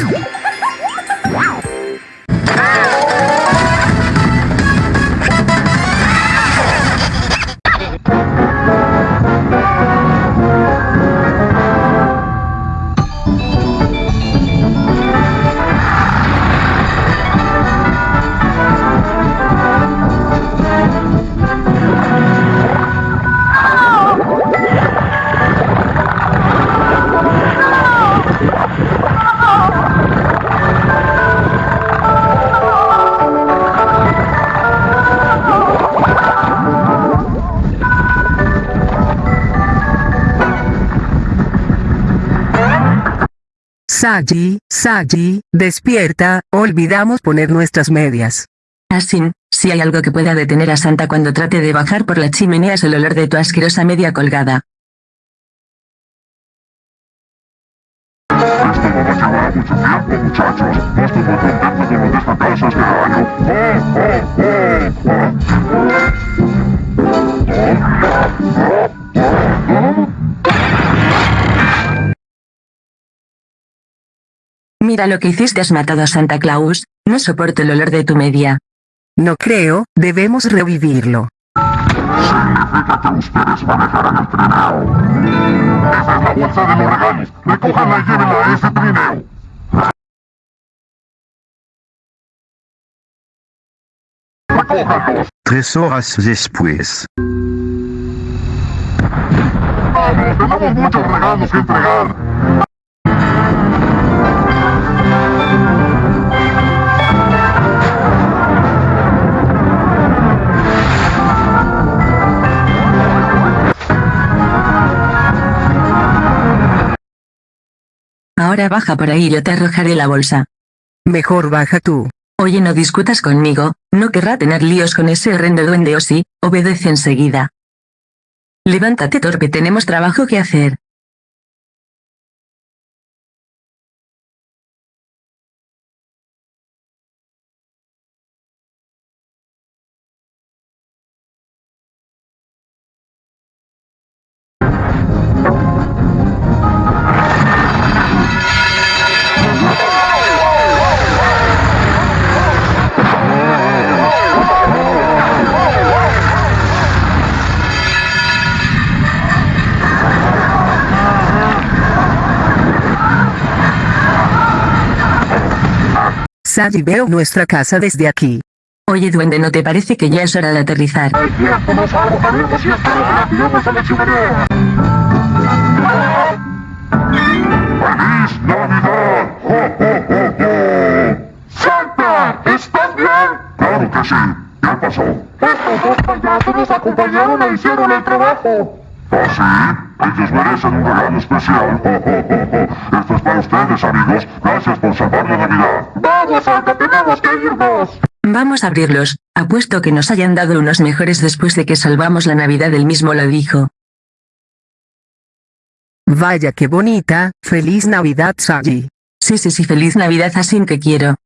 you Sagi, Sagi, despierta, olvidamos poner nuestras medias. Asin, si hay algo que pueda detener a Santa cuando trate de bajar por la chimenea es el olor de tu asquerosa media colgada. Mucho tiempo, muchachos. No estoy muy contento con lo de esta casa este año. ¡Oh, oh, oh! Mira lo que hiciste has matado a Santa Claus, no soporto el olor de tu media. No creo, debemos revivirlo. Significa que ustedes manejarán el trineo. Esa es la bolsa de los regalos. Recójanla y llévenla a ese trineo. Recójanlos. Tres horas después. Vamos, tenemos muchos regalos que entregar. Ahora baja por ahí yo te arrojaré la bolsa. Mejor baja tú. Oye no discutas conmigo, no querrá tener líos con ese horrendo duende o sí, obedece enseguida. Levántate torpe tenemos trabajo que hacer. Sagi veo nuestra casa desde aquí. Oye duende ¿no te parece que ya es hora de aterrizar? Es cierto, nos arrojaremos y estaremos tiramos a la chimenea. ¡Feliz Navidad! ¡Jo, jo, jo, jo! ¡Santa! ¿Estás bien? Claro que sí. ¿Qué pasó? Estos dos payasos nos acompañaron e hicieron el trabajo. ¿Ah, sí? Ellos merecen un regalo especial. Jo, jo, jo, jo. Esto es para ustedes, amigos. Gracias por salvar la Navidad. ¡Vamos, Santa! ¡Tenemos que irnos! Vamos a abrirlos, apuesto que nos hayan dado unos mejores después de que salvamos la Navidad él mismo lo dijo. Vaya qué bonita, feliz Navidad Sagi. Sí sí sí feliz Navidad así que quiero.